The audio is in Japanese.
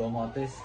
どうもです。